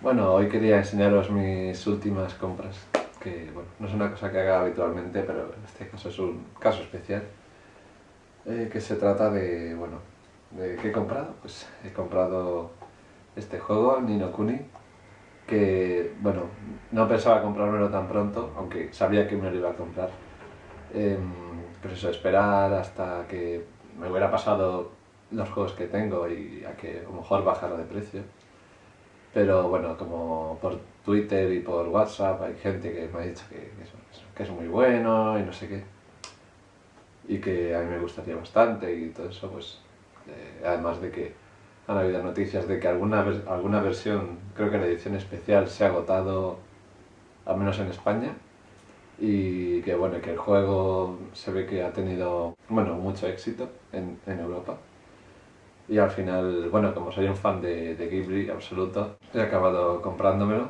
Bueno, hoy quería enseñaros mis últimas compras, que bueno, no es una cosa que haga habitualmente, pero en este caso es un caso especial, eh, que se trata de, bueno, ¿de qué he comprado? Pues he comprado este juego, Nino Kuni, que, bueno, no pensaba comprármelo tan pronto, aunque sabía que me lo iba a comprar. Eh, eso, esperar hasta que me hubiera pasado los juegos que tengo y a que a lo mejor bajara de precio. Pero bueno, como por Twitter y por WhatsApp hay gente que me ha dicho que, es, muy bueno y no sé qué. Y que a mí me gustaría bastante y todo eso, pues eh, además de que han habido noticias de que alguna, alguna versión, creo que la edición especial se ha agotado, al menos en España, y que bueno, que el juego se ve que ha tenido, bueno, mucho éxito en Europa y al final, bueno, como soy un fan de, de Ghibli absoluto, he acabado comprándomelo.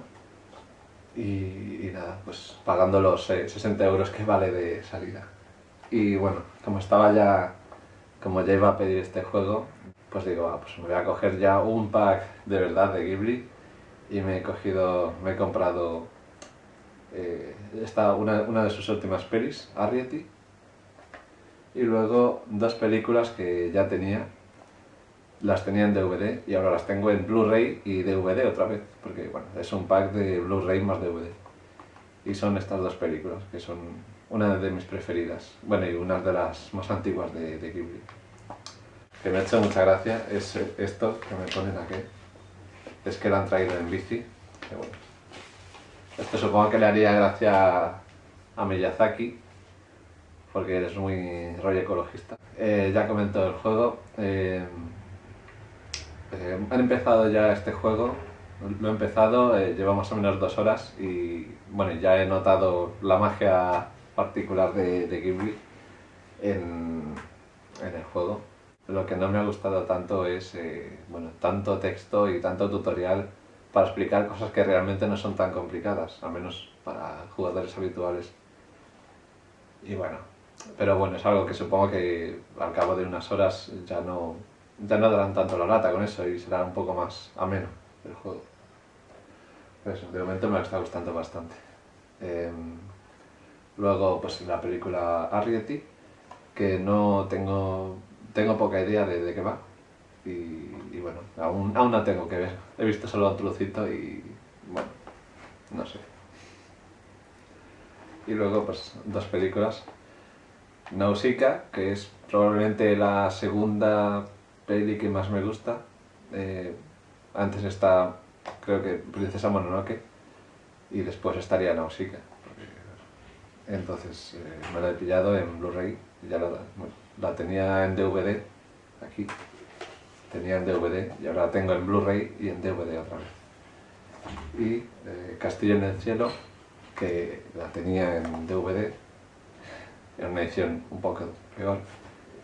Y, nada, pues pagando los 60 euros que vale de salida. Y bueno, como estaba ya, como ya iba a pedir este juego, pues digo, ah, pues me voy a coger ya un pack de verdad de Ghibli y me he cogido, me he comprado eh, esta, una, una de sus últimas pelis, Arrietty, y luego dos películas que ya tenía, las tenía en DVD y ahora las tengo en Blu-ray y DVD otra vez, porque bueno, es un pack de Blu-ray más DVD. Y son estas dos películas, que son una de mis preferidas, bueno, y una de las más antiguas de, de Ghibli. Que me ha hecho mucha gracia es esto que me ponen aquí, es que lo han traído en bici. Esto supongo que le haría gracia a Miyazaki, porque es muy rollo ecologista. Eh, ya comentó el juego, eh, eh, han empezado ya este juego, lo he empezado, eh, lleva más o menos dos horas y bueno, ya he notado la magia particular de, de Ghibli en, el juego. Lo que no me ha gustado tanto es eh, bueno, tanto texto y tanto tutorial para explicar cosas que realmente no son tan complicadas, al menos para jugadores habituales. Y bueno, pero bueno, es algo que supongo que al cabo de unas horas ya no, ya no darán tanto la lata con eso y será un poco más ameno el juego. De momento me está gustando bastante. Em, luego, pues la película Arrietty, que no tengo, tengo poca idea de, de qué va. Y, bueno, aún, aún no tengo que ver. He visto solo un trocito y bueno, no sé. Y luego, pues dos películas. Nausicaa, que es probablemente la segunda peli que más me gusta. Eh, antes está, creo que Princesa Mononoke, y después estaría Nausicaa. Entonces eh, me la he pillado en Blu-ray, ya la, la, tenía en DVD, aquí, tenía en DVD y ahora la tengo en Blu-ray y en DVD otra vez. Y eh, Castillo en el Cielo, que la tenía en DVD, en una edición un poco peor,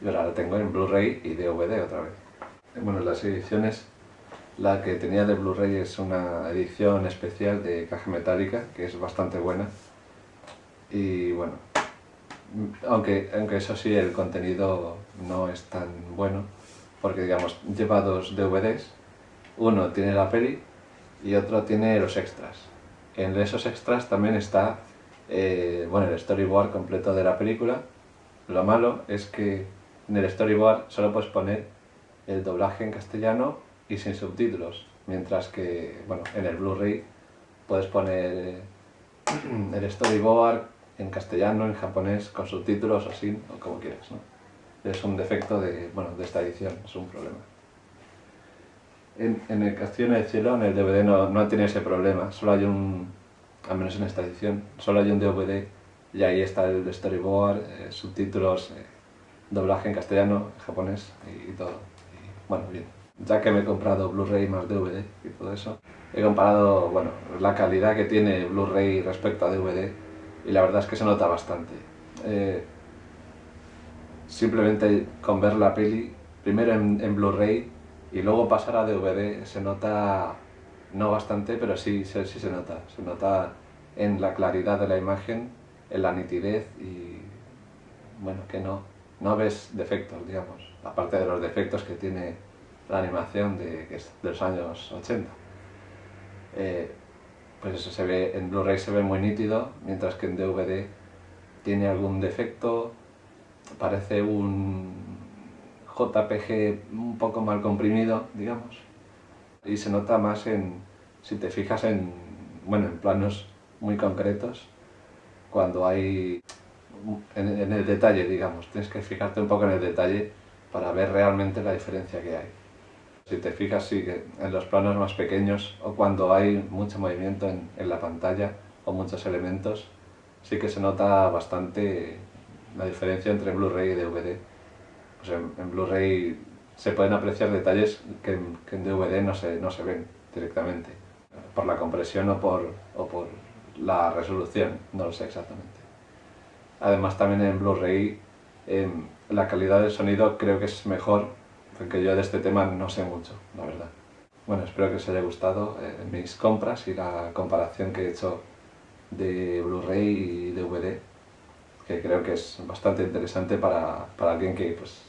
y ahora la tengo en Blu-ray y DVD otra vez. Bueno, las ediciones, la que tenía de Blu-ray es una edición especial de caja metálica, que es bastante buena. Y bueno, aunque, aunque eso sí, el contenido no es tan bueno, porque digamos, lleva dos DVDs, uno tiene la peli y otro tiene los extras. En esos extras también está eh, bueno, el storyboard completo de la película. Lo malo es que en el storyboard solo puedes poner el doblaje en castellano y sin subtítulos, mientras que bueno, en el Blu-ray puedes poner el storyboard en castellano, en japonés, con subtítulos o sin, o como quieras. Es un defecto de, bueno, de esta edición, es un problema. En, en el Castillo en el Cielo, en el DVD no, no tiene ese problema, solo hay un, al menos en esta edición, solo hay un DVD y ahí está el storyboard, eh, subtítulos, eh, doblaje en castellano, japonés y, todo. Y, bueno, bien. Ya que me he comprado Blu-ray más DVD y todo eso, he comparado bueno, la calidad que tiene Blu-ray respecto a DVD y la verdad es que se nota bastante. Eh, simplemente con ver la peli, primero en, en Blu-ray y luego pasar a DVD, se nota no bastante, pero sí, sí, se nota. Se nota en la claridad de la imagen, en la nitidez y bueno, que no, no ves defectos, digamos, aparte de los defectos que tiene la animación de, de los años 80. eh, pues eso se ve, en Blu-ray se ve muy nítido, mientras que en DVD tiene algún defecto, parece un JPG un poco mal comprimido, digamos, y se nota más en, si te fijas en, bueno, en planos muy concretos, cuando hay, en, en el detalle, digamos, tienes que fijarte un poco en el detalle para ver realmente la diferencia que hay. Si te fijas sí, en los planos más pequeños o cuando hay mucho movimiento en, en la pantalla o muchos elementos, sí que se nota bastante la diferencia entre Blu-ray y DVD. En, en Blu-ray se pueden apreciar detalles que, que, en DVD no se, no se ven directamente, por la compresión o por, o por la resolución, no lo sé exactamente. Además también en Blu-ray eh, la calidad del sonido creo que es mejor porque yo de este tema no sé mucho, la verdad. Bueno, espero que os haya gustado eh, mis compras y la comparación que he hecho de Blu-ray y DVD, que creo que es bastante interesante para, para alguien que pues,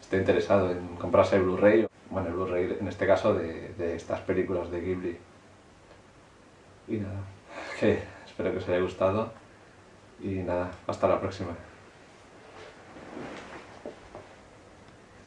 esté interesado en comprarse Blu-ray, bueno, el Blu-ray en este caso de, de estas películas de Ghibli. Y nada, que espero que os haya gustado y nada, hasta la próxima.